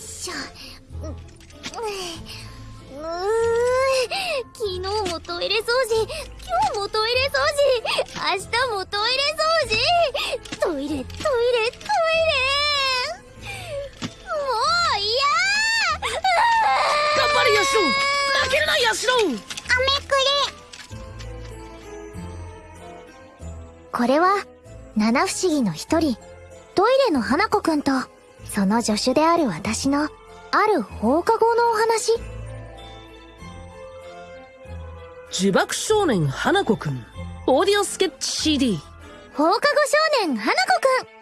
しょうう昨日もトイレ掃除今日もトイレ掃除明日もトイレ掃除。トイレトイレ。トイレもう嫌頑張れヤシロ負けるなヤシロ飴くれこれは七不思議の一人。トイレの花子くんと。その助手である私のある放課後のお話。呪縛少年花子くん。オーディオスケッチ CD 放課後少年花子くん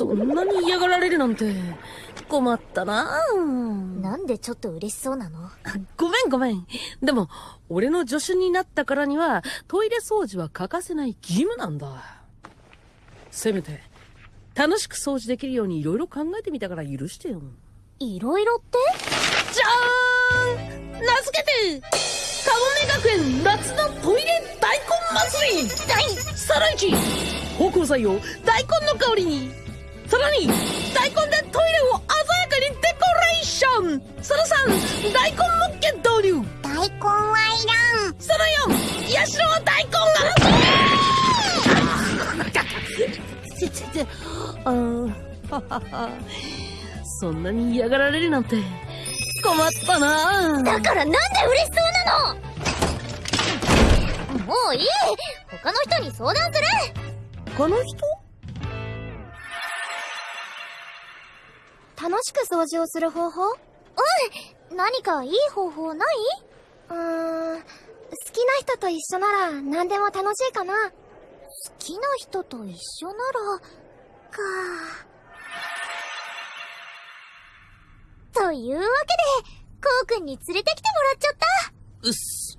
そんなに嫌がられるなんて。困ったな。なんでちょっと嬉しそうなの？ごめんごめん。でも俺の助手になったからにはトイレ掃除は欠かせない義務なんだ。せめて楽しく掃除できるように色々考えてみたから許してよ。いろいろって？じゃーん！名付けてカゴメ学園夏のトイレ大根祭り。さら一芳香剤を大根の香りにさらに大根でトイレを鮮やかにデコレーション。その3大根もっけ導入。大根はいらん。その4ヤシロは大根がちちちあー。ははは。そんなに嫌がられるなんて。困ったな。だからなんで嬉しそうなの？もういい。他の人に相談する。他の人？楽しく掃除をする方法？うん。何かいい方法ない？うーん。好きな人と一緒なら何でも楽しいかな。好きな人と一緒ならか。というわけでこうくんに連れてきてもらっちゃった。うっす。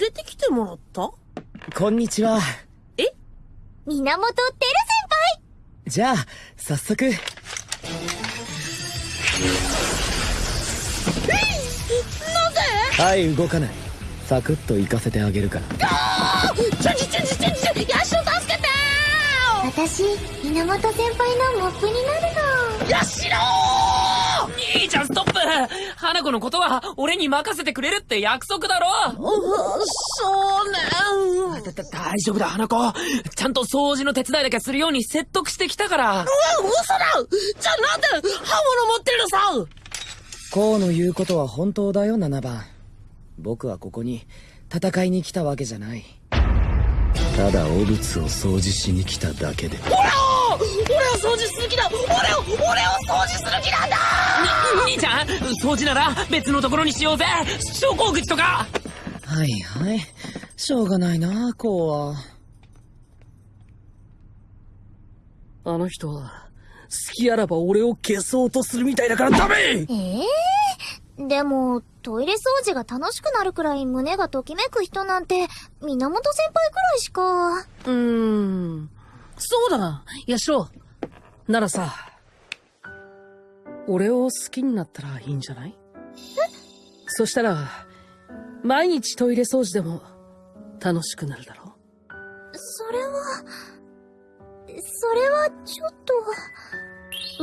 連れてきてもらった？こんにちは。源てる先じゃあ、早速。はい、動かない。サクッと行かせてあげるから。ちょちょちょちょちょヤシロ助けて輩私源先輩のモップになるの。ヤシロ兄ちゃんストップ。花子のことは俺に任せてくれるって約束だろ。少年だだ大丈夫だ花子ちゃんと掃除の手伝いだけするように説得してきたから。うわ嘘だ。じゃあなんで刃物持ってるのさ。こうの言うことは本当だよ、7番。僕はここに戦いに来たわけじゃない。ただ、汚物を掃除しに来ただけで。俺を掃除する気だ。俺を俺を掃除する気なんだ掃除なら別のところにしようぜ。昇降口とか。はいはい。しょうがないな、こうは。あの人は好きあらば俺を消そうとするみたいだからダメ！ええでも、トイレ掃除が楽しくなるくらい胸がときめく人なんて、源先輩くらいしか。うーん。そうだ。ヤシロならさ俺を好きになったらいいんじゃない？そしたら毎日トイレ掃除でも楽しくなるだろそれは、それはちょっと、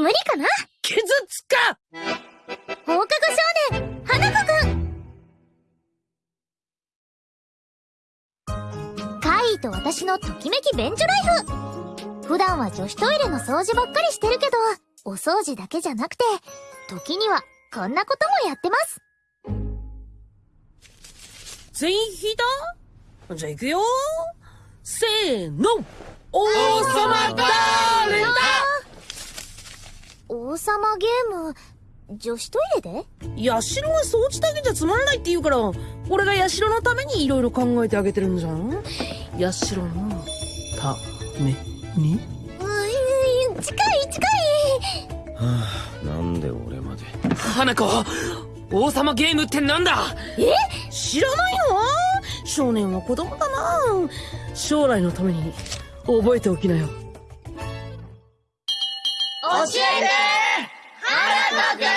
無理かな？傷つか！放課後少年、花子くん！カイと私のときめき便所ライフ。普段は女子トイレの掃除ばっかりしてるけど、お掃除だけじゃなくて、時にはこんなこともやってます。全員引いたじゃあ行くよ。せーの。王様だーれだ王様ゲーム、女子トイレで？ヤシロは掃除だけじゃつまんないって言うから俺がヤシロのために色々考えてあげてるんじゃん。ヤシロのために？あ、なんで俺まで。花子王様ゲームってなんだ？え？知らないの少年は子供だな。将来のために覚えておきなよ。教えて花子くん。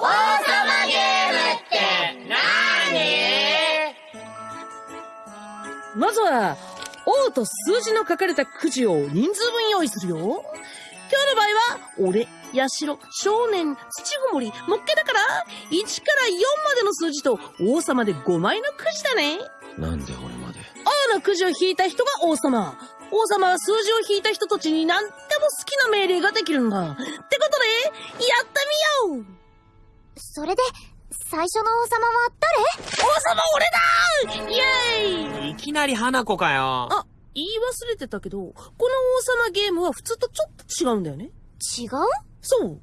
王様ゲームって何？まずは王と数字の書かれたくじを人数分用意するよ。今日の場合は、俺、ヤシロ、少年、土ごもり、もっけだから、1から4までの数字と王様で5枚のくじだね。なんで俺まで？王のくじを引いた人が王様。王様は数字を引いた人たちに何でも好きな命令ができるんだ。ってことで、やってみようそれで、最初の王様は王様俺だイエーイいきなり花子かよ。あ、言い忘れてたけど、この王様ゲームは普通とちょっと違うんだよね。誰違う？そう。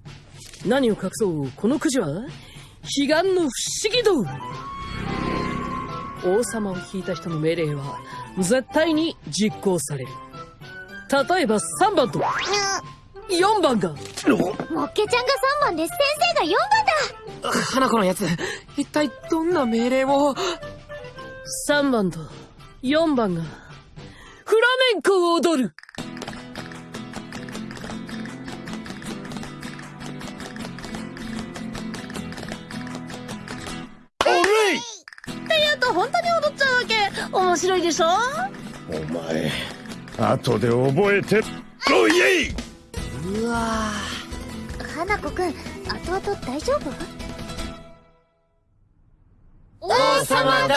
何を隠そう、このくじは、彼岸の不思議道王様を引いた人の命令は、絶対に実行される。例えば3番と。4番が、もっけちゃんが3番で先生が4番だ。花子のやつ、一体どんな命令を？3番と4番が、ンコを踊る。って言うと本当に踊っちゃうわけ。面白いでしょ？お前後で覚えてろイエイうわ花子くん、後々大丈夫？王様だ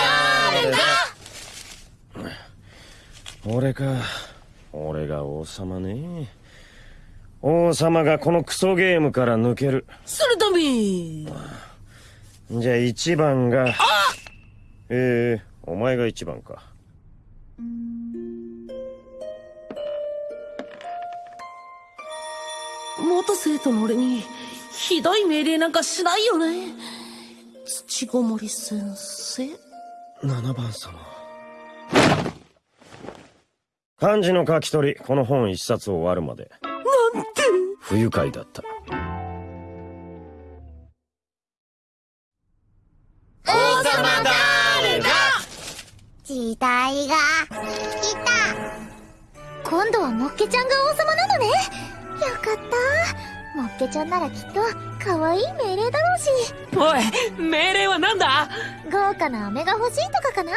俺か。俺が王様ね。王様がこのクソゲームから抜ける。するためじゃあ1番が。ええお前が1番か。元生徒の俺にひどい命令なんかしないよね。土ごもり先生。7番様漢字の書き取りこの本一冊終わるまで。なんて不愉快だった。王様誰だ時代が来た。今度はもっけちゃんが王様なのね。よかった。もっけちゃんならきっと可愛い命令だろうし。おい、命令はなんだ？豪華な飴が欲しいとかかな？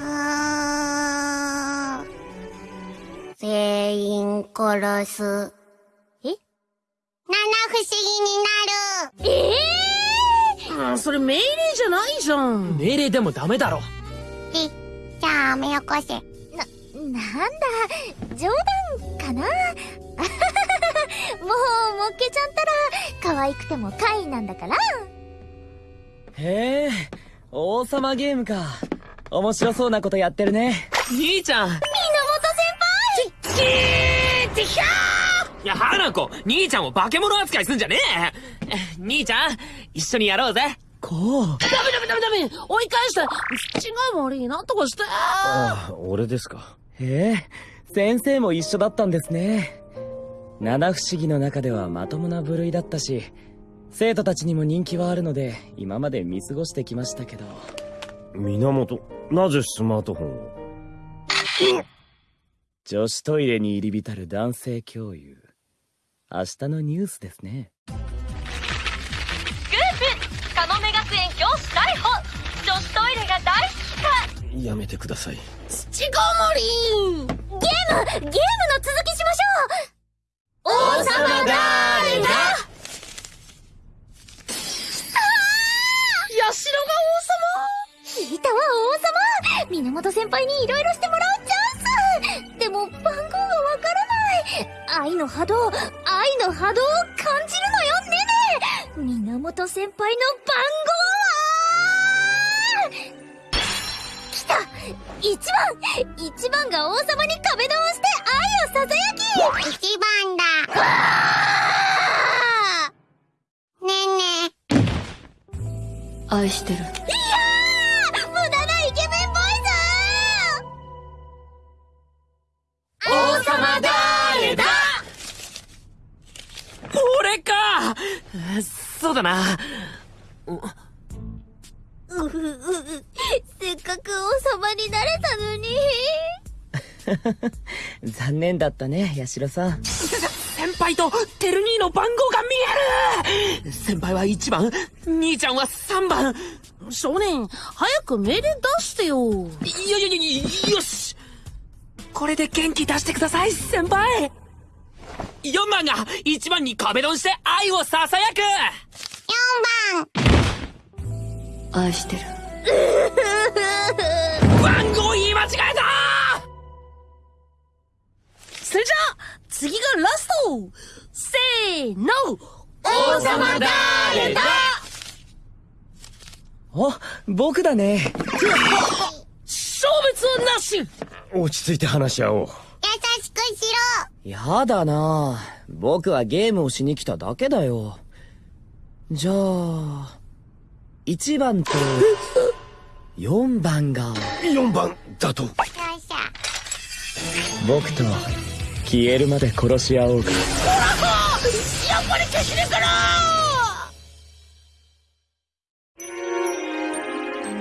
あー全員殺す。え？七不思議になる。ええあそれ命令じゃないじゃん命令でもダメだろ。じ、じゃあ飴よこせ。なんだ？冗談かな？もうもっけちゃんたら可愛くても怪異なんだからへえ王様ゲームか面白そうなことやってるね兄ちゃん。源いや、花子、兄ちゃんを化け物扱いすんじゃねえ！兄ちゃん、一緒にやろうぜ。こう。ダメダメダメダメ！追い返して！土が悪いなんとかして！ああ俺ですか。へえ。先生も一緒だったんですね。七不思議の中ではまともな部類だったし生徒たちにも人気はあるので今まで見過ごしてきましたけど。源なぜスマートフォンを？女子トイレに入り浸る男性教諭。明日のニュースですね。スクープカモメ学園教師逮捕。女子トイレが大好きかやめてください。土ごもりゲームゲームの続きしましょう。王様誰だ。ヤシロが聞いたわ王様。源先輩にいろいろしてもらうでも番号がわからない。愛の波動愛の波動を感じるのよねね源先輩の番号は。来た。一番。一番が王様に壁ドンして愛をささやき一番だ。ねえね愛してる。そうだな。うううせっかく王様になれたのに残念だったね八代さん先輩とテル兄の番号が見える先輩は1番、兄ちゃんは3番。少年、早く命令出してよ。いやいやいや、よしこれで元気出してください、先輩 !4 番が1番に壁ドンして愛を囁く4番愛してる番号言い間違えた！それじゃあ、次がラスト。せーの。王様誰だ？お僕だね。消滅はなし。落ち着いて話し合おう。やだな。僕はゲームをしに来ただけだよ。じゃあ1番と4番が。4番だと？僕と消えるまで殺し合おうか。やっぱり消しねえかな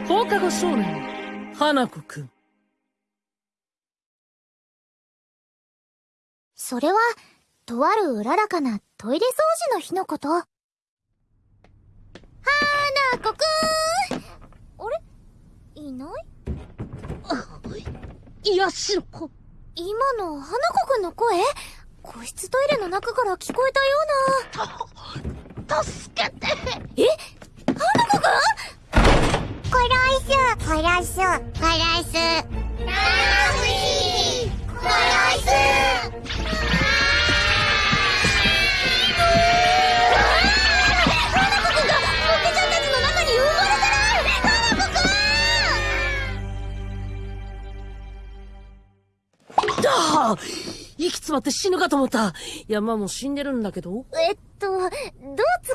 放課後少年、花子くん。それは、とあるうららかなトイレ掃除の日のこと。はーなこくーんあれ？いない？いやしろこ。今の花子くんの声？個室トイレの中から聞こえたような。助けてえ？花子くん？殺す。殺す。殺す。七不殺息詰まって死ぬかと思った。いや、まあもう死んでるんだけど。えっと、どう突っ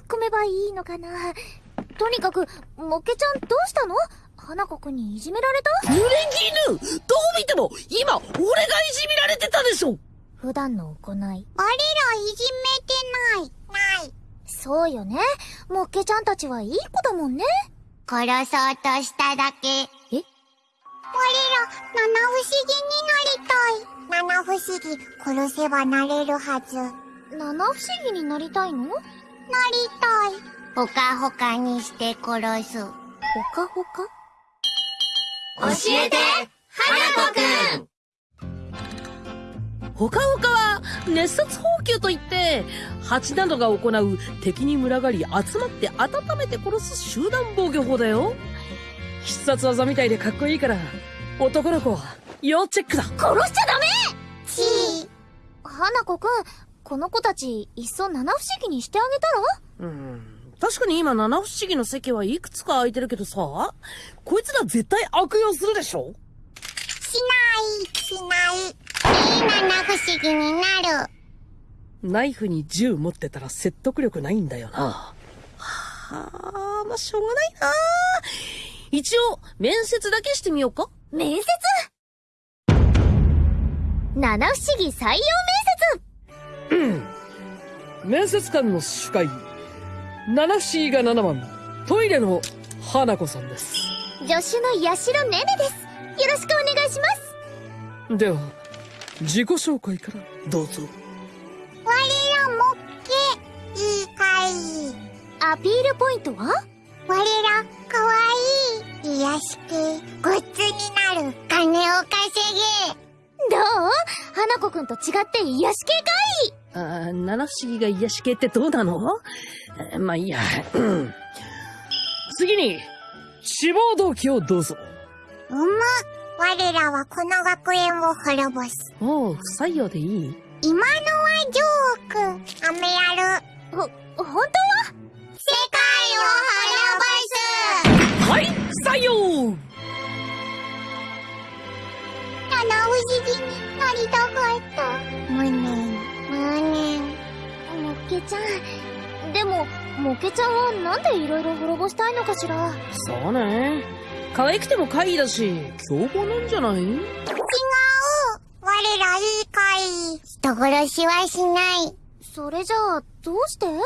込めばいいのかなとにかく、モケちゃんどうしたの？花子くんにいじめられた？濡れ衣どう見ても、今、俺がいじめられてたでしょ普段の行い。俺らいじめてない。ない。そうよね。モケちゃんたちはいい子だもんね。殺そうとしただけ。え？我ら、七不思議になりたい。七不思議、殺せばなれるはず。なり七不思議になりたいの？ほたい。ほかほかにして殺す。かほか？教えて、花子くんほかほかは、熱殺放球といって、蜂などが行う敵に群がり集まって温めて殺す集団防御法だよ。必殺技みたいでかっこいいから、男の子、要チェックだ。殺しちゃダメちー。花子くん、この子たち、いっそ七不思議にしてあげたら？うん。確かに今七不思議の席はいくつか空いてるけどさ、こいつら絶対悪用するでしょ？しない、しない。いい七不思議になる。ナイフに銃持ってたら説得力ないんだよな。はあ、まあ、しょうがないな。一応、面接だけしてみようか。面接？七不思議採用面面接官の主会、七不思議が7番、トイレの花子さんです。接助手の八代ねねです。よろしくお願いします。では、自己紹介からどうぞ。我らもっけ、いいかい。アピールポイントは？我ら、かわいい。癒し系、グッズになる。金を稼どう？花子くんと違って癒し系かい？あー七不思議が癒し系ってどうなの？えーまあいいや。うん次に、志望動機をどうぞ。げ。うむ。我らはこの学園を滅ぼす。おう、不採用でいい？今のはジョーク。アメやる。ほ、本当は？世界を滅ぼす。はい、採用七不思議になりたかった。無念、無念。モケちゃん。でも、モケちゃんはなんで色々滅ぼしたいのかしら？そうね。可愛くても怪異だし、凶暴なんじゃない？違う。我らいいかい。人殺しはしない。それじゃあ、どうして？学園滅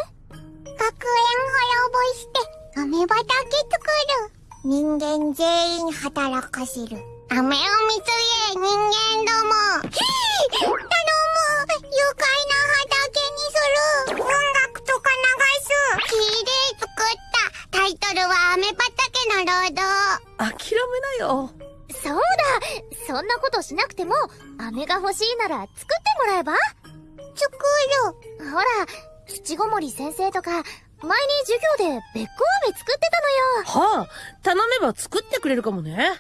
ぼして、アメ畑作る。人間全員働かせる。飴を見つけ、人間ども。ひぃ頼む愉快なタイトルはアメ畑の労働。諦めなよ。そうだそんなことしなくても、飴が欲しいなら作ってもらえば作る。ほら、土ごもり先生とか、前に授業でべっこ飴作ってたのよ。はあ、頼めば作ってくれるかもね。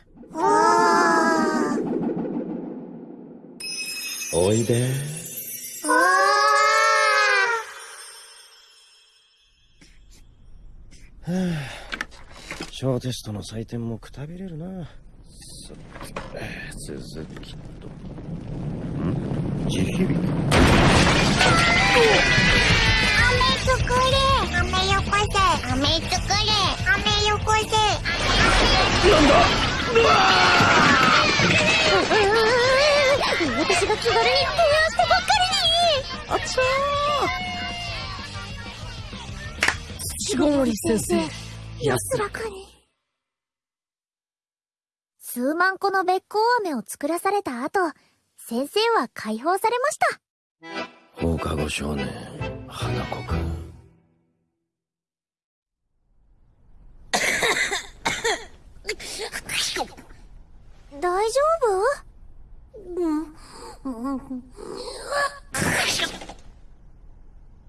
おいで。小テストの採点もくたびれるな。さえー続きと。ん？地響きー。飴作れ。飴よこせ。飴作れ。飴よこせ。私が気軽に提案してばっかあちゃー。土ごもり先生。り安らかに。数万個のべっこう飴を作らされた後、先生は解放されました。放課後少年、花子くん。大丈夫？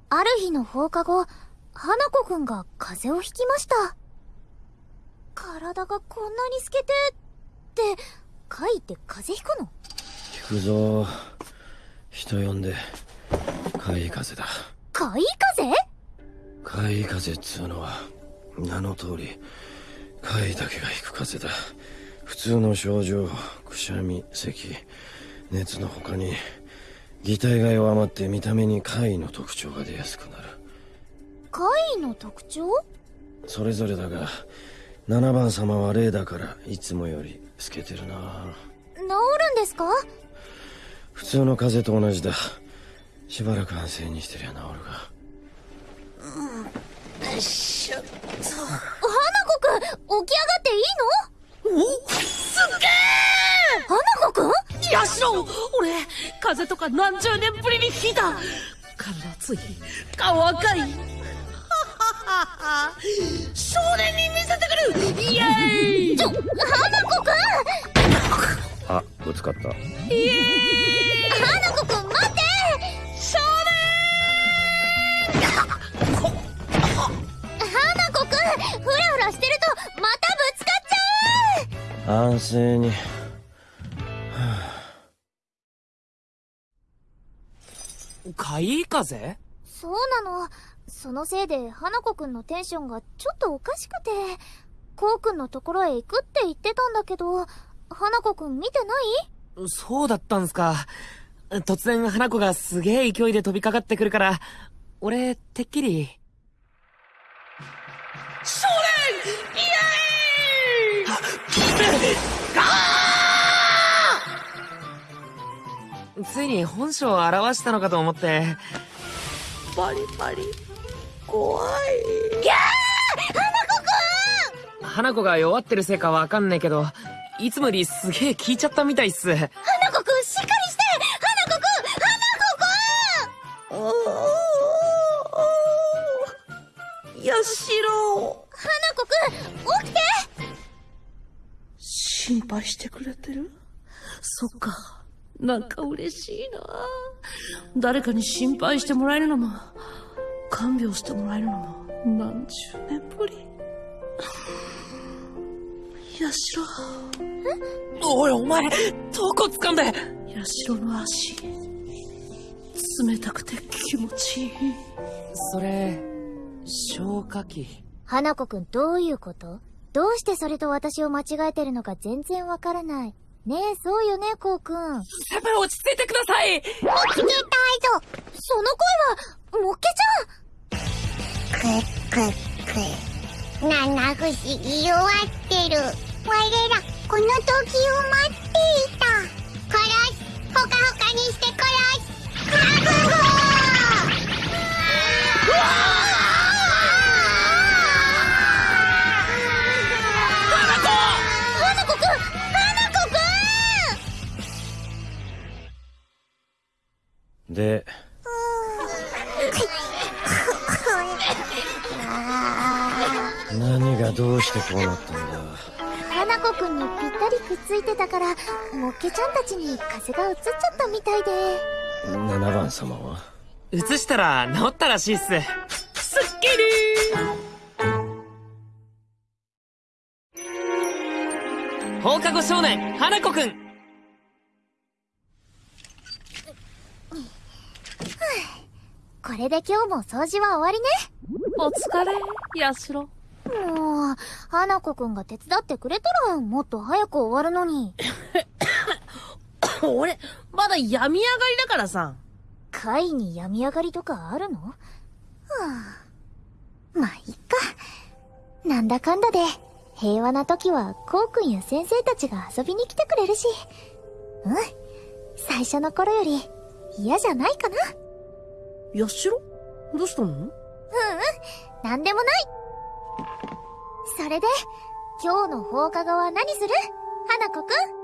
ある日の放課後、花子くんが風邪をひきました。体がこんなに透けて、って、かいって風邪ひくの？引くぞ。人呼んで、海風だ。かい風海風っつうのは、名の通り、海だけが引く風だ。普通の症状、くしゃみ、咳、熱の他に、擬態が弱まって見た目に怪の特徴が出やすくなる。かいの特徴？それぞれだが、7番様は例だから、いつもより透けてるな。治るんですか？普通の風邪と同じだ。しばらく安静にしてりゃ治るが。花子くん、起き上がっていいの？おすっげ花子くん？ーやしろ。俺、風邪とか何十年ぶりに引いた。体熱い、顔赤い。少年に見せてくるイエーイちょ、花子くんあ、ぶつかった。花子くん待って少花子くんふらふらしてるとまたぶつかっちゃう安静に。海風？そうなの。そのせいで花子くんのテンションがちょっとおかしくて、こうくんのところへ行くって言ってたんだけど、花子くん見てない？そうだったんすか。突然花子がすげえ勢いで飛びかかってくるから、俺、てっきり。少年イエ ついに本性を表したのかと思って。ーイバリバリ、怖い。花子が弱ってるせいかわかんねえけど、いつもよりすげえ効いちゃったみたいっす。花子くんしっかりして花子くん！花子くん！やしろ花子くん起きて！心配してくれてる？そっか。なんか嬉しいな。誰かに心配してもらえるのも、看病してもらえるのも、何十年ぶり。やしろ、おいお前、どこ掴んでやしろの足。冷たくて気持ちいい。それ、消火器。花子くんどういうこと？どうしてそれと私を間違えてるのか全然わからない。ねえ、そうよね、こうくん。先輩落ち着いてください見つけたぞ。その声は、もっけちゃんくくく。七不思議弱ってる。我ら、この時を待っていた。殺す。ほかほかにして殺す。覚悟花子くん花子くんで、何がどうしてこうなったんだ？花子くんにぴったりくっついてたから、もっけちゃんたちに風が移っちゃったみたいで。7番様は？移したら治ったらしいっす。すっきり放課後少年、花子くん これで今日も掃除は終わりね。お疲れ、ヤシロ。花子くんが手伝ってくれたら、もっと早く終わるのに。俺、まだ病み上がりだからさ。会に病み上がりとかあるの？はあ、まあ、いっか。なんだかんだで、平和な時は、こうくんや先生たちが遊びに来てくれるし。うん。最初の頃より、嫌じゃないかな。ヤシロどうしたの？ううん、なんでもない。それで、今日の放課後は何する？花子くん？